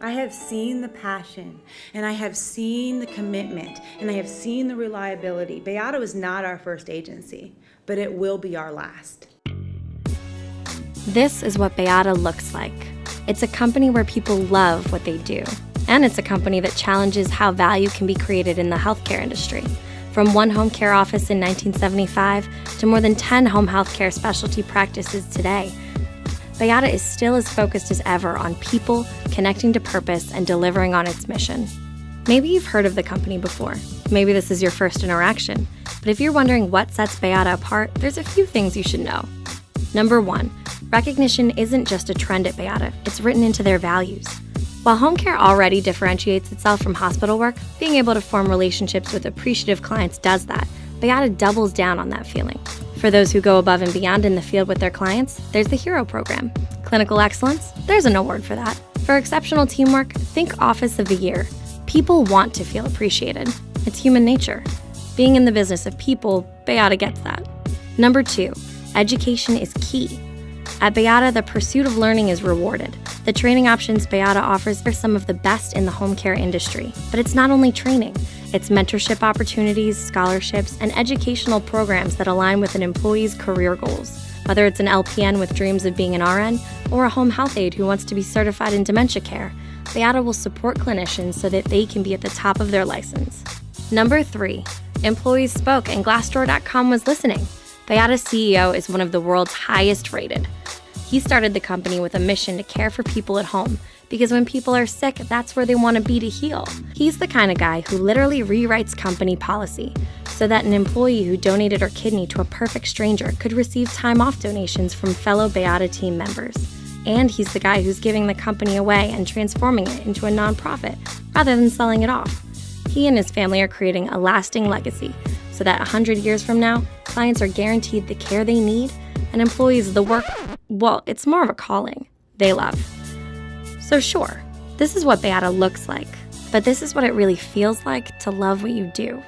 I have seen the passion and I have seen the commitment and I have seen the reliability. Bayada is not our first agency, but it will be our last. This is what Bayada looks like. It's a company where people love what they do, and it's a company that challenges how value can be created in the healthcare industry. From one home care office in 1975 to more than 10 home health care specialty practices today, Bayada is still as focused as ever on people, connecting to purpose, and delivering on its mission. Maybe you've heard of the company before. Maybe this is your first interaction. But if you're wondering what sets Bayada apart, there's a few things you should know. Number one, recognition isn't just a trend at Bayada, it's written into their values. While home care already differentiates itself from hospital work, being able to form relationships with appreciative clients does that. Bayada doubles down on that feeling. For those who go above and beyond in the field with their clients, there's the HERO program. Clinical excellence, there's an award for that. For exceptional teamwork, think Office of the Year. People want to feel appreciated. It's human nature. Being in the business of people, Bayada gets that. Number two, education is key. At Bayada, the pursuit of learning is rewarded. The training options Bayada offers are some of the best in the home care industry. But it's not only training, it's mentorship opportunities, scholarships, and educational programs that align with an employee's career goals. Whether it's an LPN with dreams of being an RN or a home health aide who wants to be certified in dementia care, Bayada will support clinicians so that they can be at the top of their license. Number three, employees spoke and Glassdoor.com was listening. Bayada's CEO is one of the world's highest rated. He started the company with a mission to care for people at home because when people are sick, that's where they want to be to heal. He's the kind of guy who literally rewrites company policy so that an employee who donated her kidney to a perfect stranger could receive time off donations from fellow Bayada team members. And he's the guy who's giving the company away and transforming it into a nonprofit rather than selling it off. He and his family are creating a lasting legacy so that 100 years from now, clients are guaranteed the care they need and employees the work, well, it's more of a calling they love. So, sure, this is what Bayada looks like, but this is what it really feels like to love what you do.